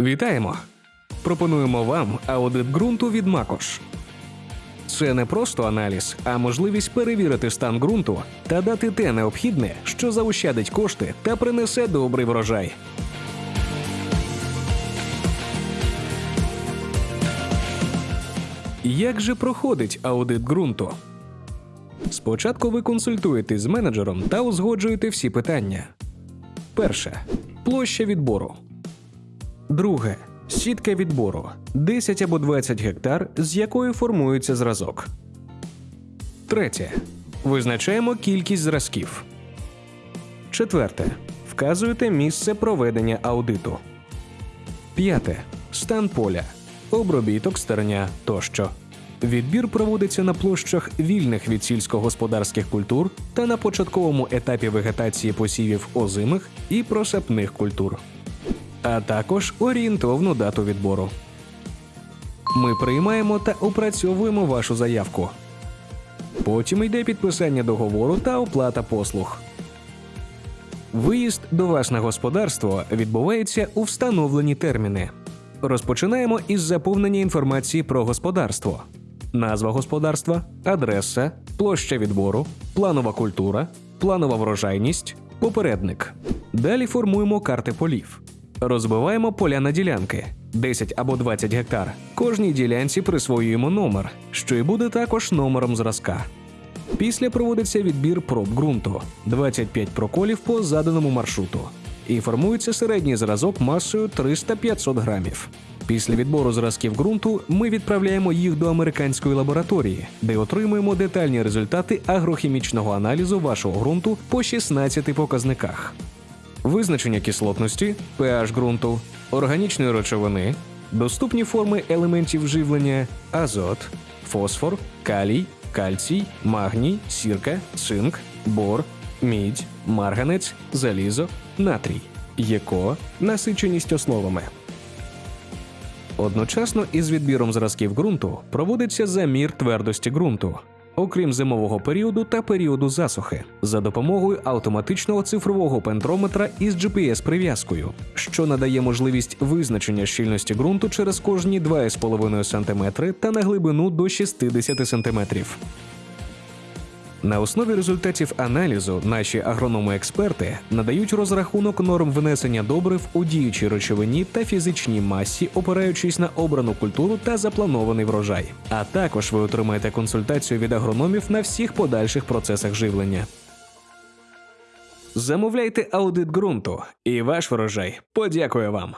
Вітаємо! Пропонуємо вам аудит ґрунту від Макош. Це не просто аналіз, а можливість перевірити стан ґрунту та дати те необхідне, що заощадить кошти та принесе добрий врожай. Як же проходить аудит ґрунту? Спочатку ви консультуєтесь з менеджером та узгоджуєте всі питання. Перше площа відбору. Друге сітка відбору 10 або 20 гектар, з якої формується зразок. Третє. Визначаємо кількість зразків. Четверте. Вказуєте місце проведення аудиту. П'яте. Стан поля, обробіток стерня тощо. Відбір проводиться на площах вільних від сільськогосподарських культур та на початковому етапі вегетації посівів озимих і просапних культур, а також орієнтовну дату відбору. Ми приймаємо та опрацьовуємо вашу заявку. Потім йде підписання договору та оплата послуг. Виїзд до вас на господарство відбувається у встановлені терміни. Розпочинаємо із заповнення інформації про господарство: назва господарства, адреса, площа відбору, планова культура, планова врожайність, попередник. Далі формуємо карти полів. Розбиваємо поля на ділянки 10 або 20 гектар. Кожній ділянці присвоюємо номер, що і буде також номером зразка. Після проводиться відбір проб ґрунту 25 проколів по заданому маршруту. І формується середній зразок масою 300-500 грамів. Після відбору зразків ґрунту ми відправляємо їх до американської лабораторії, де отримуємо детальні результати агрохімічного аналізу вашого ґрунту по 16 показниках. Визначення кислотності, pH ґрунту, органічної речовини, доступні форми елементів живлення, азот, фосфор, калій, кальцій, магній, сірка, цинк, бор, мідь, марганець, залізо, натрій, ЄКО, насиченість основами. Одночасно із відбіром зразків ґрунту проводиться замір твердості ґрунту, окрім зимового періоду та періоду засухи, за допомогою автоматичного цифрового пентрометра із GPS-прив'язкою, що надає можливість визначення щільності ґрунту через кожні 2,5 см та на глибину до 60 см. На основі результатів аналізу наші агрономи-експерти надають розрахунок норм внесення добрив у діючій речовині та фізичній масі, опираючись на обрану культуру та запланований врожай. А також ви отримаєте консультацію від агрономів на всіх подальших процесах живлення. Замовляйте аудит ґрунту, і ваш врожай подякує вам.